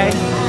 Bye.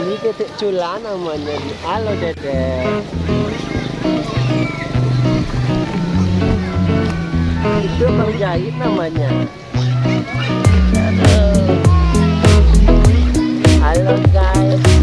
Ini titik cula namanya. Halo Dede. Itu Bang namanya. Aduh. Halo guys.